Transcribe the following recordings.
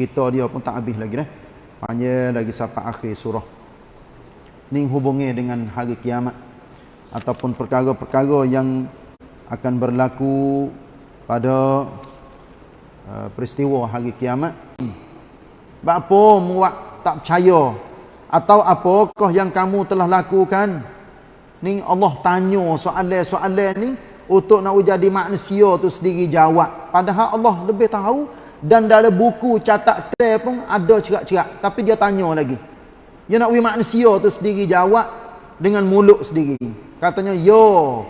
cerita dia pun tak habis lagi dah. Panjang lagi sampai akhir surah. Ni hubungi dengan hari kiamat ataupun perkara-perkara yang akan berlaku pada uh, peristiwa hari kiamat. Apa muak tak percaya atau apakah yang kamu telah lakukan? Ni Allah tanya soalan-soalan ni untuk nak jadi manusia tu sendiri jawab. Padahal Allah lebih tahu dan dalam buku catat tel pun ada cerak-cerak. Tapi dia tanya lagi. Dia nak bagi manusia tu sendiri jawab dengan mulut sendiri. Katanya yo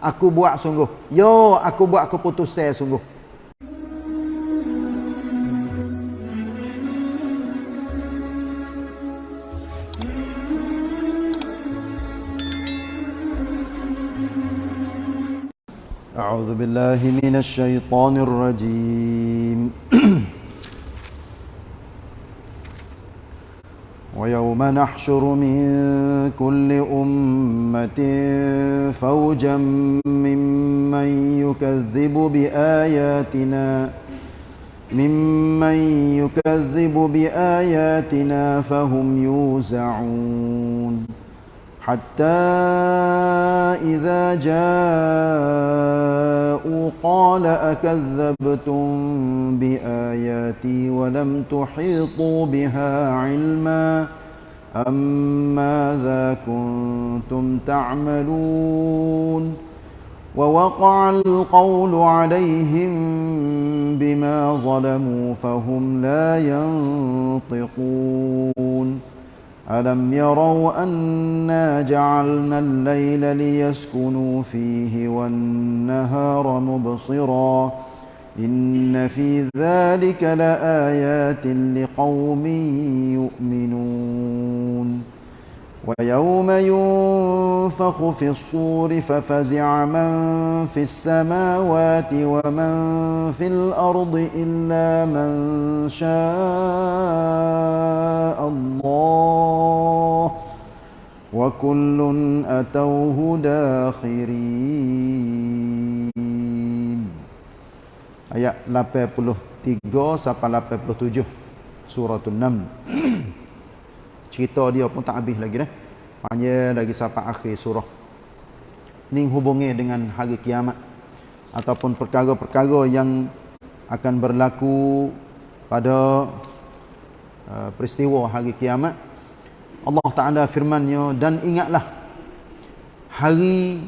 aku buat sungguh. Yo aku buat keputusan sungguh أعوذ بالله من الشيطان الرجيم. ويوم نحشر من كل أمة فوجا ممن يكذب بآياتنا ممن يكذب بآياتنا فهم يوزعون. حتى إذا جاءوا قال أكذبتم بآياتي ولم تحيطوا بها علما أم ماذا كنتم تعملون ووقع القول عليهم بما ظلموا فهم لا ينطقون ألم يروا أنا جعلنا الليل ليسكنوا فيه والنهار مبصرا إن في ذلك لآيات لقوم يؤمنون ويوم ينفخ في الصور ففزع من في السماوات ومن في الأرض إلا من شاء الله وكل أتوه داخرين آيات 83 sampai 87 surah An-Naml cerita dia pun tak habis lagi dah. Panjang lagi sampai akhir surah. Ni hubungi dengan hari kiamat ataupun perkara-perkara yang akan berlaku pada uh, peristiwa hari kiamat. Allah Taala firman-Nya dan ingatlah hari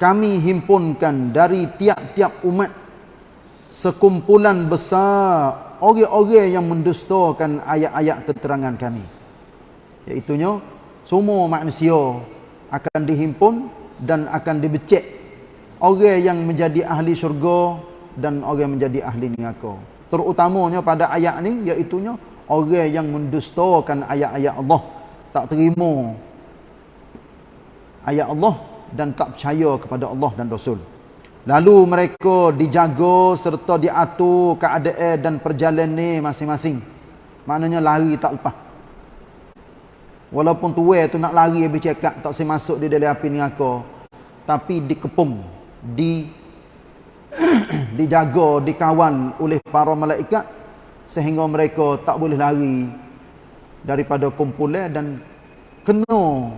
kami himpunkan dari tiap-tiap umat sekumpulan besar orang-orang yang mendustakan ayat-ayat keterangan kami iaitunya semua manusia akan dihimpun dan akan dibecek orang yang menjadi ahli syurga dan orang yang menjadi ahli neraka. Terutamanya pada ayat ni iaitunya orang yang mendustakan ayat-ayat Allah. Tak terima ayat Allah dan tak percaya kepada Allah dan Rasul. Lalu mereka dijaga serta diatur keadaan dan perjalanan masing-masing. Maknanya lari tak lepas Walaupun tuai tu nak lari habis cakap tak saya masuk di dalam api neraka. Tapi dikepung, di dijaga, dikawal oleh para malaikat sehingga mereka tak boleh lari daripada kumpulan dan kena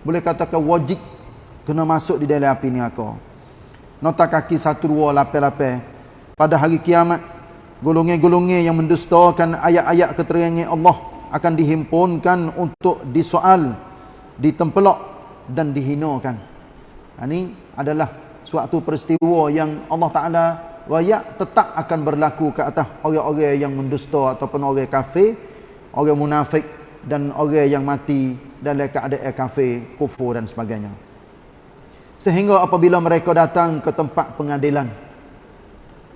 boleh katakan wajib kena masuk di dalam api neraka. Nota kaki 1288 pada hari kiamat golongan-golongan yang mendustakan ayat-ayat keterangan Allah akan dihimpunkan untuk disoal, ditempelok dan dihinakan. Ini ha, adalah suatu peristiwa yang Allah Ta'ala rakyat tetap akan berlaku ke atas orang-orang yang mendusta ataupun orang kafir, orang munafik dan orang yang mati dalam keadaan kafir, kufur dan sebagainya. Sehingga apabila mereka datang ke tempat pengadilan.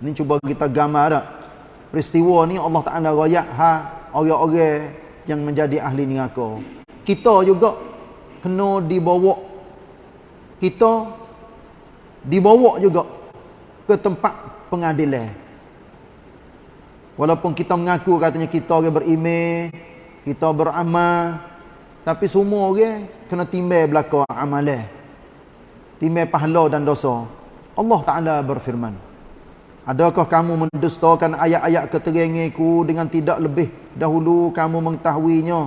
Ini cuba kita gambar tak? Peristiwa ni Allah Ta'ala rakyat ha orang-orang yang menjadi ahli neraka. Kita juga kena dibawa kita dibawa juga ke tempat pengadilan. Walaupun kita mengaku katanya kita orang beriman, kita beramal, tapi semua orang kena timbal belaka amalan. Timbal pahala dan dosa. Allah Taala berfirman, Adakah kamu mendustakan ayat-ayat keteranganku dengan tidak lebih dahulu kamu mengetahuinya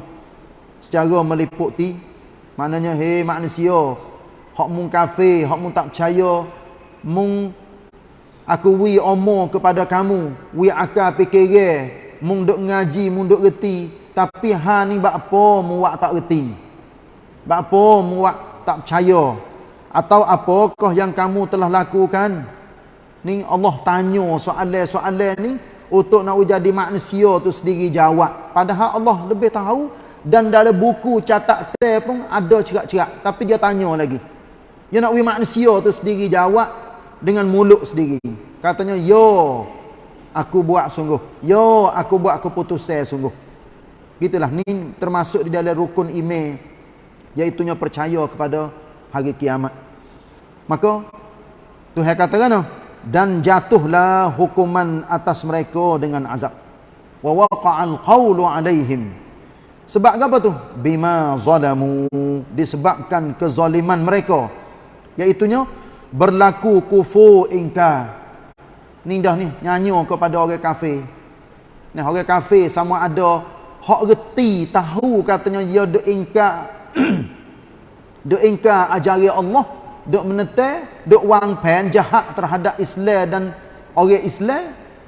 secara meliputi? Maknanya, hei manusia, hak mung kafir, hak mung tak percaya, mung aku wi omong kepada kamu, wi akal fikir, mung duk ngaji, mung duk reti, tapi ha ni bak apa mu wak tak reti? Bak apa mu wak tak percaya? Atau apakah yang kamu telah lakukan? Ni Allah tanya soalan-soalan ni untuk nak jadi manusia tu sendiri jawab. Padahal Allah lebih tahu dan dalam buku catat tel pun ada cerak-cerak. Tapi dia tanya lagi. Dia nak wi manusia tu sendiri jawab dengan mulut sendiri. Katanya yo aku buat sungguh. Yo aku buat keputusan sungguh. Gitulah. Ni termasuk di dalam rukun iman iaitu percaya kepada hari kiamat. Maka Tuhan katakan dan jatuhlah hukuman atas mereka dengan azab wa waqa'al qawlu alaihim sebab apa tu? Bima zalamu disebabkan kezaliman mereka. Iaitunya berlaku kufu ingka. Ni dah ni nyanyi kepada orang kafir. Ni orang kafir sama ada hak reti tahu katanya dia duk ingka duk ingka ajari Allah, duk menetai, duk wang pen jahat terhadap Islam dan orang Islam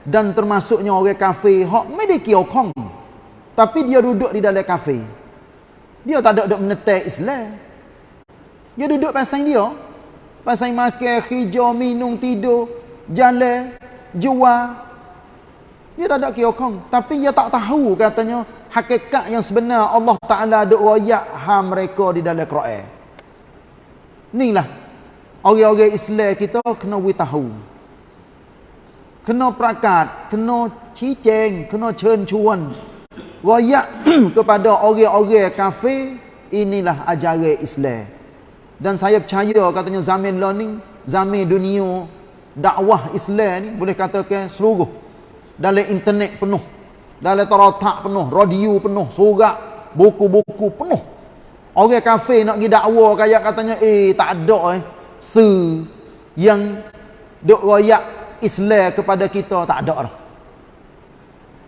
dan termasuknya orang kafir hak mediki okong. Tapi dia duduk di dalam kafe. Dia tak ada duduk menetek Islam. Dia duduk pasang dia. Pasang makan, hijau, minum, tidur, jalan, jual. Dia tak ada kiokong. Tapi dia tak tahu katanya hakikat yang sebenar Allah Ta'ala duduk royak ha mereka di dalam Quran. Inilah. Orang-orang Islam kita kena tahu. Kena perakat, kena ciceng, kena cencuan. Royak kepada orang-orang kafir inilah ajaran Islam. Dan saya percaya katanya zaman ni zaman dunia dakwah Islam ni boleh katakan seluruh. Dalam internet penuh dalam teratak penuh radio penuh surat buku-buku penuh. Orang kafir nak pergi dakwah kayak katanya eh tak ada eh se yang dok royak Islam kepada kita tak ada dah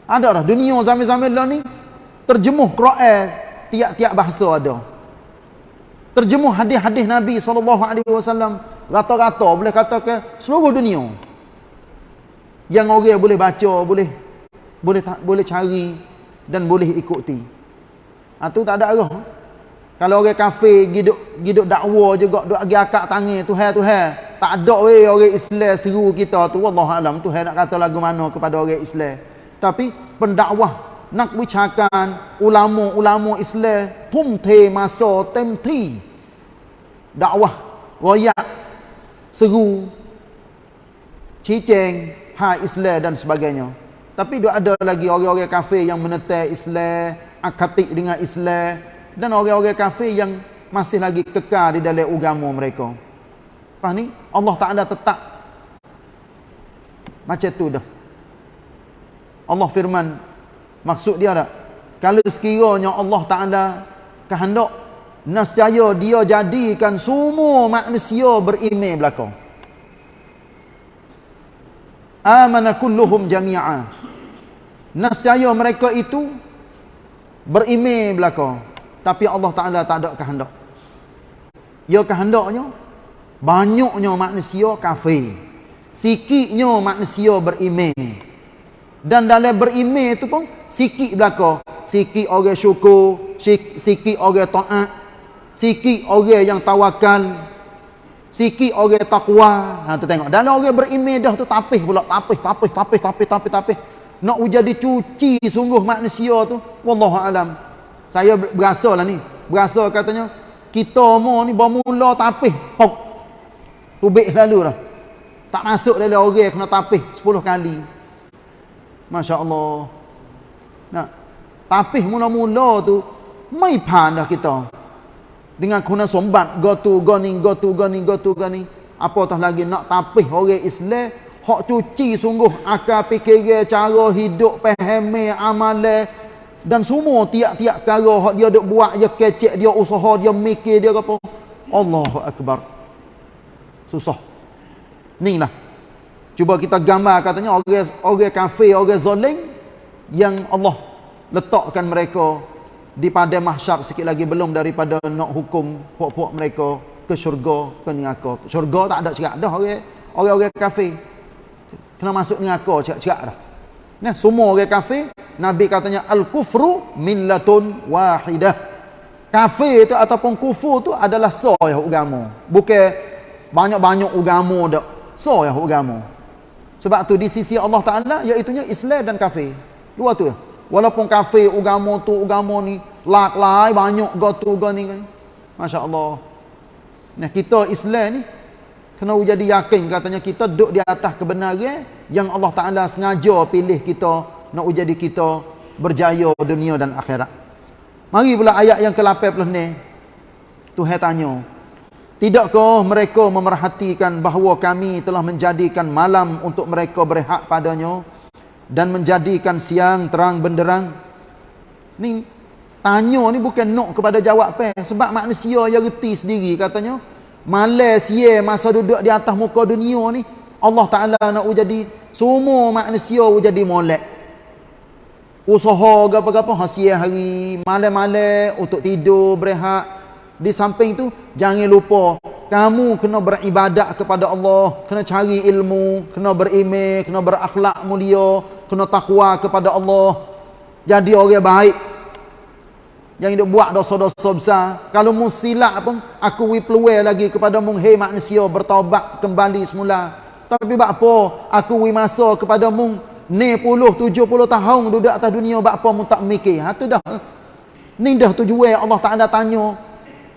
ada dah dunia zaman-zaman lah ni terjemuh Quran tiap-tiap bahasa ada. Terjemuh hadis-hadis Nabi SAW rata-rata boleh katakan seluruh dunia. Yang orang boleh baca, boleh boleh boleh cari dan boleh ikuti. Ha, tu tak ada arah. Kalau orang kafir giduk giduk dakwa juga duk agi akak tangan Tuhan Tuhan. Tak ada weh orang Islam seru kita tu. Wallahu alam Tuhan nak kata lagu mana kepada orang Islam. Tapi pendakwah nak bicarakan ulama-ulama Islam tum te masa temti dakwah royak seru ciceng ha Islam dan sebagainya. Tapi dia ada lagi orang-orang kafir yang menetai Islam akatik dengan Islam dan orang-orang kafir yang masih lagi kekal di dalam agama mereka. Faham ni? Allah Taala tetap macam tu dah. Allah firman maksud dia tak? Kalau sekiranya Allah Taala kehendak nascaya dia jadikan semua manusia beriman belaka. Amana kulluhum jami'a. Nascaya mereka itu beriman belaka tapi Allah Taala tak ada kehendak. Ya kehendaknya banyaknya manusia kafir. Sikitnya manusia beriman. Dan dalam berimeh tu pun sikit belaka. Sikit orang syukur sikit orang taat sikit orang yang tawakal sikit orang takwa. Ha tu tengok. Dalam orang berimeh dah tu tapih pula tapih tapih tapih tapih tapih tapih. Nak jadi cuci sungguh manusia tu wallahu alam saya berasa lah ni. Berasa katanya kita mau ni bermula tapih. Hok. Tubik lalu dah. Tak masuk dalam orang kena tapih 10 kali. Masya Allah. Nah, tapi mula-mula tu mai pan dah kita. Dengan guna sombat go to go ni go to go ni go to go ni. Apa tah lagi nak tapih orang Islam? Hak cuci sungguh akal fikir cara hidup faham amalan dan semua tiap-tiap perkara hak dia duk buat dia kecek dia usaha dia mikir dia apa Allahu akbar susah ni lah Cuba kita gambar katanya orang orang kafir, orang zalim yang Allah letakkan mereka di pada mahsyar sikit lagi belum daripada nak hukum puak-puak mereka ke syurga ke neraka. Syurga tak ada cerak dah orang orang-orang kafir. Kena masuk neraka cerak-cerak dah. Nah, semua orang kafir, Nabi katanya al-kufru millatun wahidah. Kafir itu ataupun kufur itu adalah soh yang agama. Bukan banyak-banyak agama dak. Soh yang agama. Sebab tu di sisi Allah Taala iaitu Islam dan kafir. Dua tu. Walaupun kafir agama tu agama ni lak lai banyak gotu gani kan. Masya-Allah. Nah kita Islam ni kena jadi yakin katanya kita duduk di atas kebenaran yang Allah Taala sengaja pilih kita nak jadi kita berjaya dunia dan akhirat. Mari pula ayat yang ke-18 ni. Tuhan tanya, Tidakkah mereka memerhatikan bahawa kami telah menjadikan malam untuk mereka berhak padanya dan menjadikan siang terang benderang? Ni tanya ni bukan nak kepada jawab apa sebab manusia yang reti sendiri katanya Malas ye masa duduk di atas muka dunia ni Allah Taala nak jadi semua manusia jadi molek. Usaha gapo-gapo hasil hari malam-malam untuk tidur berehat. Di samping tu jangan lupa kamu kena beribadat kepada Allah, kena cari ilmu, kena beriman, kena berakhlak mulia, kena takwa kepada Allah. Jadi orang baik yang hidup buat dosa-dosa besar. Kalau mu silap pun aku wi peluang lagi kepada mu hei manusia bertaubat kembali semula. Tapi apa aku wi masa kepada mu ni puluh tujuh puluh tahun duduk atas dunia apa mu tak mikir. Ha tu dah. Ni dah tujuan Allah tak ada tanya.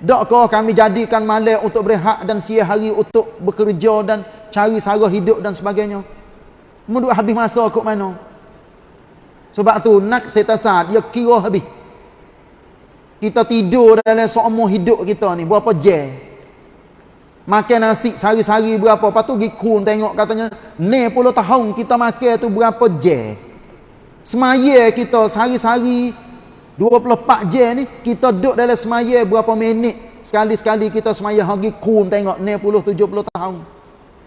Dak kau kami jadikan malam untuk berehat dan siang hari untuk bekerja dan cari sara hidup dan sebagainya. Mu duk habis masa kok mana? Sebab tu nak setasat dia kira habis kita tidur dalam seumur hidup kita ni berapa jam? Makan nasi sehari-hari berapa? Lepas tu pergi kun tengok katanya ni puluh tahun kita makan tu berapa jam? Semaya kita sehari-hari 24 jam ni kita duduk dalam semaya berapa minit? Sekali-sekali kita semaya pergi kun tengok ni puluh tujuh puluh tahun.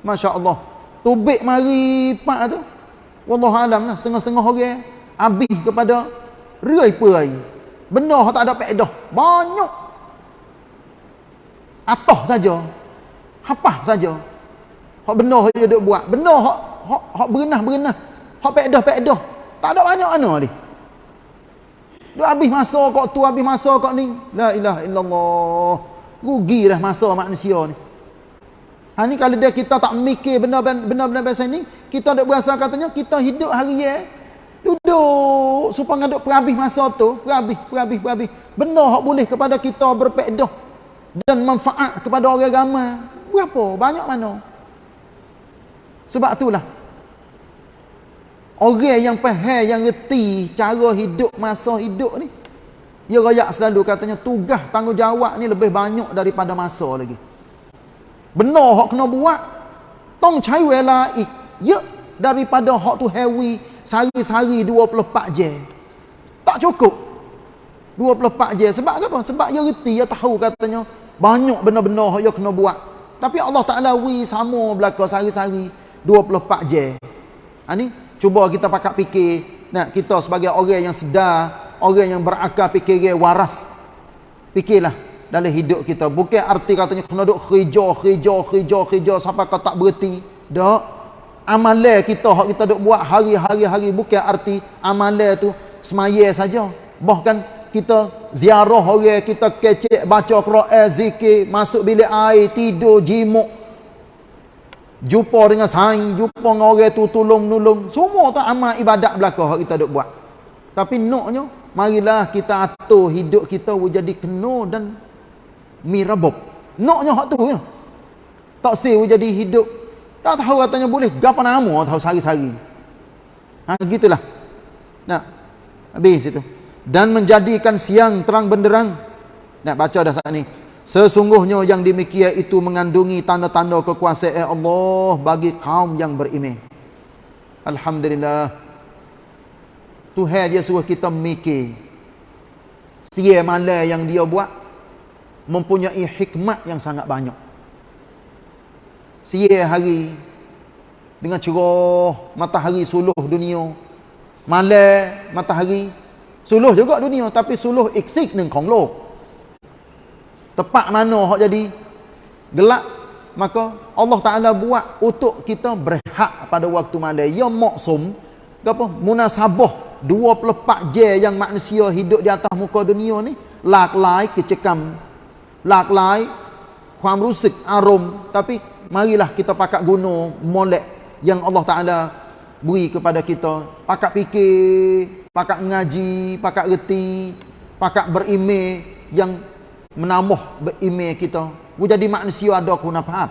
Masya Allah tubik mari pak tu. Wallahualam lah setengah-setengah orang habis kepada rai-perai Benda tak ada faedah. Banyak. Atah saja. Hapah saja. Hak benda dia duk buat. Benda hak hak hak berenah-berenah. Hak faedah-faedah. Tak ada banyak mana ni. Duk habis masa kok tu habis masa kok ni. La ilaha illallah. Rugi dah masa manusia ni. Ha ni kalau dia kita tak mikir benda-benda biasa ni, kita dak berasa katanya kita hidup hari ya Duduk supaya ngaduk perhabis masa tu, perhabis, perhabis, perhabis. Benda hak boleh kepada kita berpedah dan manfaat kepada orang ramai. Berapa? Banyak mana? Sebab itulah orang yang faham, yang reti cara hidup masa hidup ni dia rayak selalu katanya tugas tanggungjawab ni lebih banyak daripada masa lagi. Benar hak kena buat tong cai wela ik. Ya daripada hak tu heavy sehari-sehari 24 jam. Tak cukup. 24 jam. Sebab apa? Sebab dia reti, dia tahu katanya banyak benda-benda yang kena buat. Tapi Allah Ta'ala wi sama belaka sehari-sehari 24 jam. Ha ni, cuba kita pakat fikir. Nah, kita sebagai orang yang sedar, orang yang berakal fikir waras. Fikirlah dalam hidup kita. Bukan arti katanya kena duk kerja, kerja, kerja, kerja sampai kau tak berhenti. Tak amalan kita hak kita duk buat hari-hari-hari bukan arti amalan tu semaya saja. Bahkan kita ziarah orang kita kecek baca Quran zikir masuk bilik air tidur jimuk. Jumpa dengan saing jumpa dengan orang tu tolong-nolong semua tu amal ibadat belaka hak kita duk buat. Tapi noknya marilah kita atur hidup kita jadi kena dan mirabob noknya hak tu ya. Tak sih jadi hidup tak tahu katanya boleh gapa nama tahu sari-sari. Ha gitulah. Nah. Habis itu. Dan menjadikan siang terang benderang. Nak baca dah saat ni. Sesungguhnya yang demikian itu mengandungi tanda-tanda kekuasaan Allah bagi kaum yang beriman. Alhamdulillah. Tuhan dia suruh kita mikir. Sia malam yang dia buat mempunyai hikmat yang sangat banyak siang hari dengan cerah matahari suluh dunia malam matahari suluh juga dunia tapi suluh eksik dengan konglok tepat mana hak jadi gelap maka Allah Taala buat untuk kita berehat pada waktu malam ya maksum apa munasabah 24 jam yang manusia hidup di atas muka dunia ni laklai kecekam laklaiความรู้สึกอารมณ์ tapi marilah kita pakat guna molek yang Allah Taala beri kepada kita. Pakat fikir pakat ngaji pakat reti pakat berimej yang menambah berimej kita. Bu jadi manusia ada guna faham?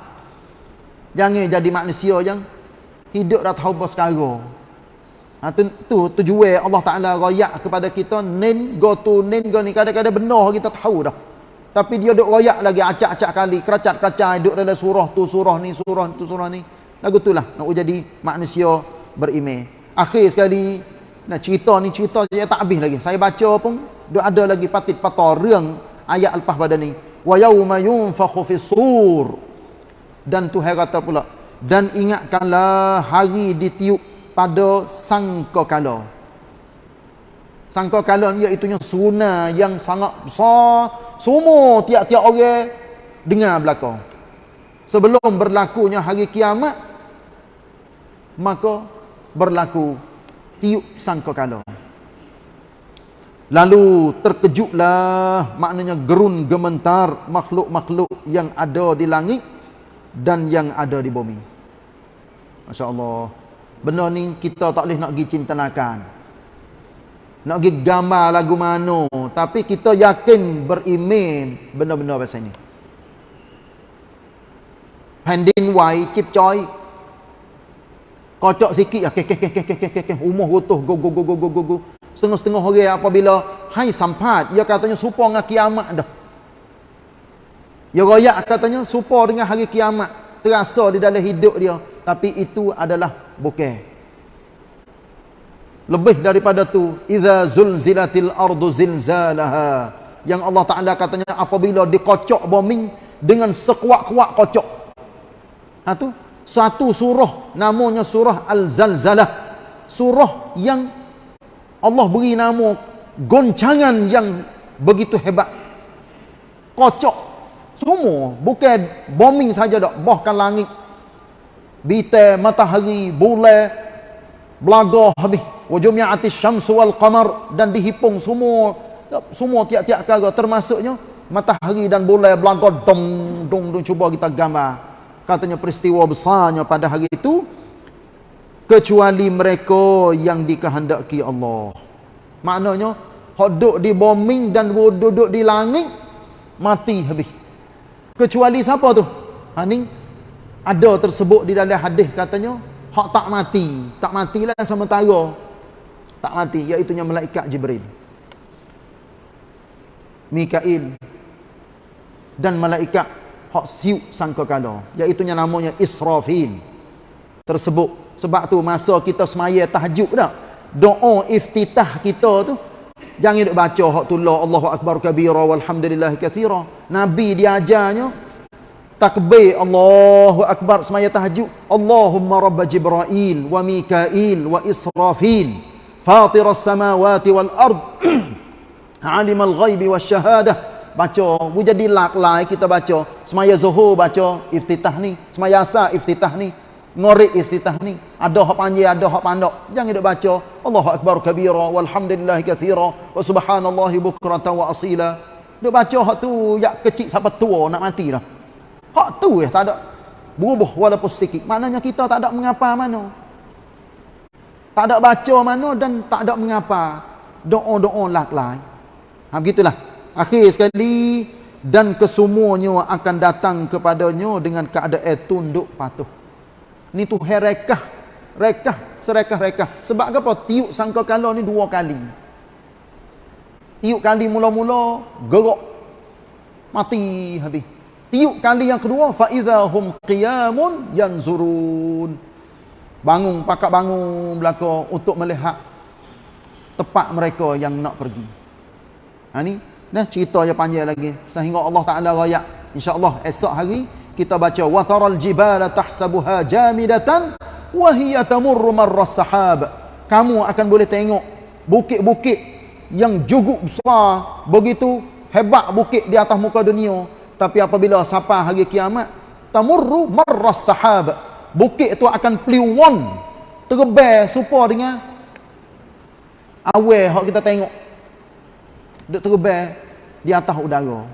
Jangan jadi manusia yang hidup dah tahu bos sekarang Ha, tu, tu tujuan Allah Ta'ala rayak kepada kita nin go to nin go ni. Kadang-kadang benar kita tahu dah tapi dia duk royak lagi acak-acak kali, keracat-keracat duk dalam surah tu, surah ni, surah tu, surah ni. Lagu tu lah, nak jadi manusia berimeh. Akhir sekali, nak cerita ni cerita je tak habis lagi. Saya baca pun, duk ada lagi patit patah reng ayat lepas pada ni. Wa yawma yunfakhu fis sur. Dan Tuhan kata pula, dan ingatkanlah hari ditiup pada sangka kala. Sangka kala ni iaitu sunah yang sangat besar semua tiap-tiap orang dengar belakang. Sebelum berlakunya hari kiamat, maka berlaku tiup sangka kala. Lalu terkejutlah maknanya gerun gementar makhluk-makhluk yang ada di langit dan yang ada di bumi. Masya Allah. Benar ni kita tak boleh nak pergi cintanakan nak pergi gambar lagu mana tapi kita yakin beriman benar-benar pasal ini. Handin wai chip coy kocok sikit. Okey okey okey okey okey okey umur gotoh go go go go go go go. Setengah-setengah orang apabila hai sampat ia katanya serupa dengan kiamat dah. Ia royak katanya serupa dengan hari kiamat. Terasa di dalam hidup dia. Tapi itu adalah bukan lebih daripada tu idza zulzilatil ardu zilzalaha yang Allah Taala katanya apabila dikocok bumi dengan sekuat-kuat kocok. Ha tu satu surah namanya surah al-zalzalah. Surah yang Allah beri nama goncangan yang begitu hebat. Kocok. Semua bukan bombing saja dak bahkan langit. Bintang matahari bulan belaga habis wajumi'ati syamsu wal qamar dan dihipung semua semua tiap-tiap perkara termasuknya matahari dan bulan belangkau dong dong dong cuba kita gambar. Katanya peristiwa besarnya pada hari itu kecuali mereka yang dikehendaki Allah. Maknanya hok di bombing dan duduk di langit mati habis. Kecuali siapa tu? Ha ni ada tersebut di dalam hadis katanya hak tak mati. Tak matilah sementara tak mati iaitu malaikat Jibril. Mikail dan malaikat hak siuk sangkakala iaitu namanya Israfil tersebut. Sebab tu masa kita semaya tahajud dah doa iftitah kita tu jangan duk baca hak tu Allahu akbar kabira walhamdulillah katsira nabi diajarnya takbir Allahu akbar semaya tahajud. Allahumma rabb Jibril wa Mikail wa Israfil fatir as-samawati wal ard alim al-ghaib wasyahadah baca. Bu jadi laklai kita baca. Semaya zuhur baca iftitah ni. Semaya asar iftitah ni. Ngorek iftitah ni. Ada hak panjang ada hak pandok. Jangan duk baca. Allahu akbar kabira walhamdulillah katsira wa subhanallahi bukratan wa asila. Duk baca hak tu ya kecil sampai tua nak mati dah. Hak tu ya tak ada. Berubah walaupun sikit. Maknanya kita tak ada mengapa mana tak ada baca mana dan tak ada mengapa. Doa-doa lah lain. Ha, begitulah. Akhir sekali dan kesemuanya akan datang kepadanya dengan keadaan tunduk patuh. Ini tu herekah. Rekah, serekah-rekah. Sebab apa? Tiuk sangka kalah ni dua kali. Tiuk kali mula-mula, gerak Mati habis. Tiuk kali yang kedua, فَإِذَا hum قِيَامٌ yanzurun bangun pakak bangun belaka untuk melihat tempat mereka yang nak pergi. Ha ni nah cerita yang panjang lagi. Sehingga Allah Taala raya insyaallah esok hari kita baca wa taral jibala tahsabuha jamidatan wa hiya tamurru marras sahab. Kamu akan boleh tengok bukit-bukit yang juguk besar begitu hebat bukit di atas muka dunia. Tapi apabila sampai hari kiamat tamurru marras sahab bukit itu akan peliwan terbang serupa dengan awal hak kita tengok. Duk terbang di atas udara.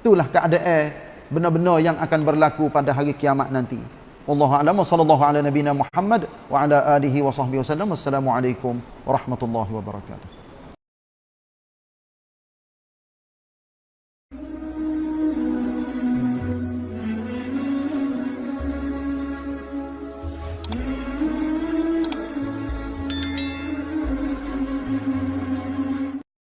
Itulah keadaan benar-benar yang akan berlaku pada hari kiamat nanti. Wallahu a'lam. Sallallahu ala nabiyina muhammad wa ala alihi wa sahbihi wasallam assalamu alaikum warahmatullahi wabarakatuh